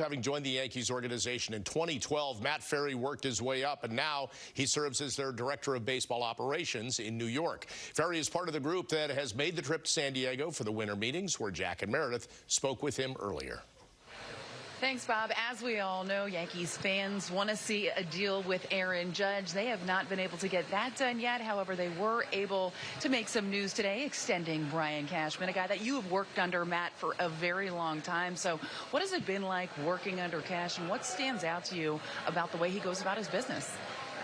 having joined the Yankees organization in 2012, Matt Ferry worked his way up, and now he serves as their director of baseball operations in New York. Ferry is part of the group that has made the trip to San Diego for the winter meetings, where Jack and Meredith spoke with him earlier. Thanks, Bob. As we all know, Yankees fans want to see a deal with Aaron Judge. They have not been able to get that done yet. However, they were able to make some news today, extending Brian Cashman, a guy that you have worked under, Matt, for a very long time. So, what has it been like working under Cash, and what stands out to you about the way he goes about his business?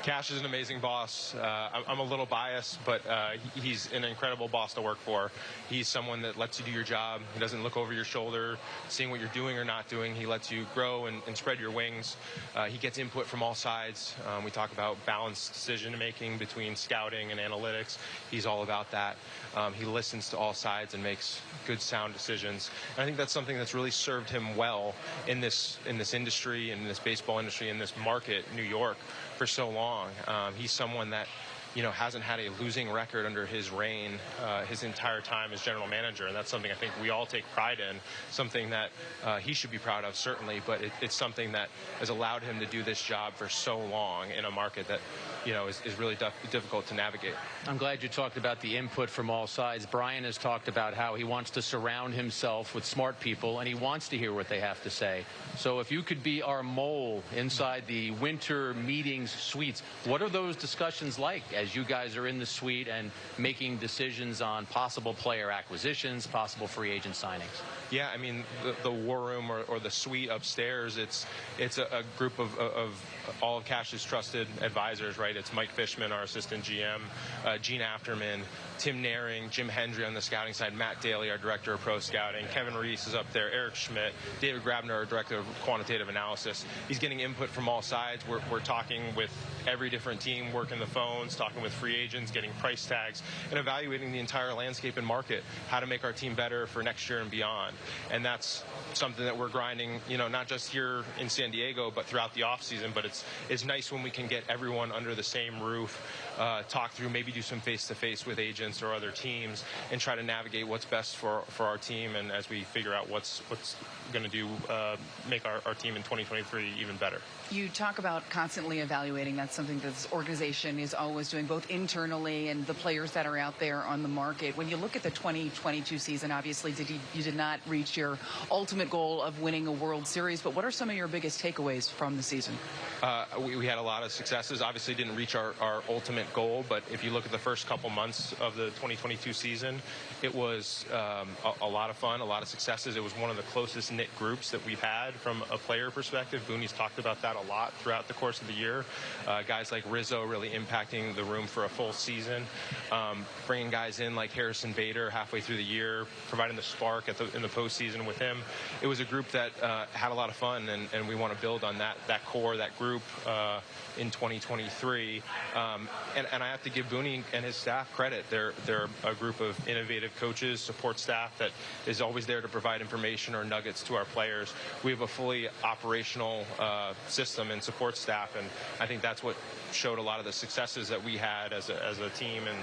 Cash is an amazing boss. Uh, I'm a little biased, but uh, he's an incredible boss to work for. He's someone that lets you do your job. He doesn't look over your shoulder, seeing what you're doing or not doing. He lets you grow and, and spread your wings. Uh, he gets input from all sides. Um, we talk about balanced decision making between scouting and analytics. He's all about that. Um, he listens to all sides and makes good, sound decisions. And I think that's something that's really served him well in this in this industry, in this baseball industry, in this market, New York, for so long Um, he's someone that you know, hasn't had a losing record under his reign uh, his entire time as general manager, and that's something I think we all take pride in. Something that uh, he should be proud of, certainly, but it, it's something that has allowed him to do this job for so long in a market that, you know, is, is really difficult to navigate. I'm glad you talked about the input from all sides. Brian has talked about how he wants to surround himself with smart people, and he wants to hear what they have to say. So if you could be our mole inside the winter meetings suites, what are those discussions like as as you guys are in the suite and making decisions on possible player acquisitions, possible free agent signings? Yeah, I mean, the, the war room or, or, the suite upstairs, it's it's a, a group of, of, all of Cash's trusted advisors, right? It's Mike Fishman, our assistant GM, uh, Jean Afterman, Tim Naehring, Jim Hendry on the scouting side, Matt Daley, our director of pro scouting, Kevin Reese is up there, Eric Schmidt, David Grabiner, our director of quantitative analysis. He's getting input from all sides. We're, we're talking with every different team, working the phones, talking with free agents, getting price tags, and evaluating the entire landscape and market, how to make our team better for next year and beyond. And that's something that we're grinding, you know, not just here in San Diego, but throughout the offseason. But it's, it's nice when we can get everyone under the same roof, uh, talk through, maybe do some face-to-face -face with agents or other teams, and try to navigate what's best for, for our team. And as we figure out what's, what's going to do, uh, make our, our team in 2023 even better. You talk about constantly evaluating. That's something that this organization is always doing, both internally and the players that are out there on the market. When you look at the 2022 season, obviously did you, you did not reach your ultimate goal of winning a World Series, but what are some of your biggest takeaways from the season? Uh, we, we, had a lot of successes. Obviously didn't reach our, our ultimate goal, but if you look at the first couple months of the 2022 season, it was um, a, a, lot of fun, a lot of successes. It was one of the closest knit groups that we've had from a player perspective. Booney's talked about that a lot throughout the course of the year. Uh, guys like Rizzo really impacting the room for a full season. Um, bringing guys in like Harrison Bader halfway through the year, providing the spark at the, in the postseason with him. It was a group that uh, had a lot of fun, and, and, we want to build on that that core, that group uh, in 2023. Um, and, and, I have to give Booney and his staff credit. They're they're a group of innovative coaches, support staff that is always there to provide information or nuggets to our players. We have a fully operational uh, system and support staff. And I think that's what showed a lot of the successes that we had as a, as a team and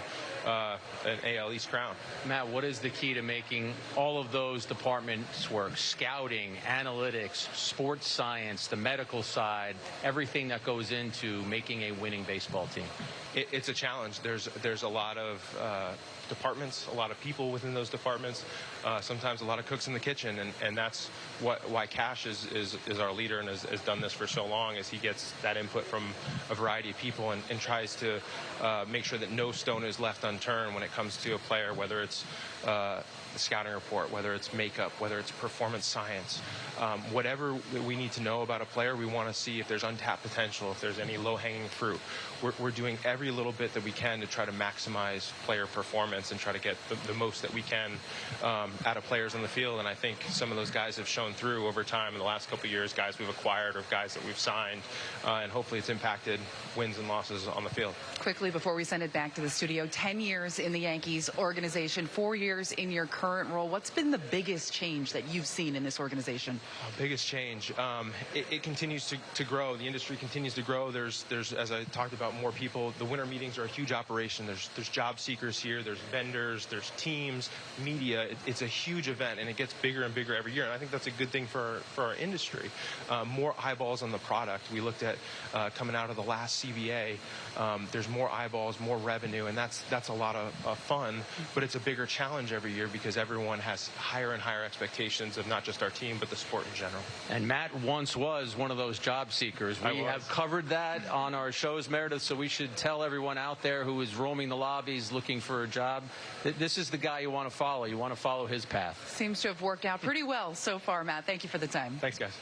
uh, an AL East crown. Matt, what is the key to making all of those departments work? Scouting, analytics, sports science, the medical side, everything that goes into making a winning baseball team. It, it's a challenge. There's there's a lot of uh, departments, a lot of people within those departments, uh, sometimes a lot of cooks in the kitchen, and, and that's what why Cash is, is, is our leader and has, has done this for so long, is he gets that input from a variety of people and, and tries to uh, make sure that no stone is left unturned when it comes to a player, whether it's uh, the scouting report, whether it's makeup, whether it's performance science, um, whatever we need to know about a player, we want to see if there's untapped potential, if there's any low-hanging fruit. We're, we're, doing every little bit that we can to try to maximize player performance and try to get the, the most that we can um, out of players on the field. And I think some of those guys have shown through over time in the last couple years, guys we've acquired or guys that we've signed, uh, and hopefully it's impacted wins and losses on the field. Quickly before we send it back to the studio, 10 years in the Yankees organization, four years in your career current role, what's been the biggest change that you've seen in this organization? Uh, biggest change. Um, it, it continues to, to grow. The industry continues to grow. There's, there's, as I talked about, more people. The winter meetings are a huge operation. There's, there's job seekers here. There's vendors. There's teams, media. It, it's a huge event, and it gets bigger and bigger every year. And I think that's a good thing for our, for our industry. Um, more eyeballs on the product. We looked at uh, coming out of the last CBA. Um, there's more eyeballs, more revenue, and that's that's a lot of, of fun. But it's a bigger challenge every year because everyone has higher and higher expectations of not just our team but the sport in general. And Matt once was one of those job seekers. I We was. have covered that on our shows, Meredith, so we should tell everyone out there who is roaming the lobbies looking for a job that this is the guy you want to follow. You want to follow his path. Seems to have worked out pretty well so far, Matt. Thank you for the time. Thanks, guys.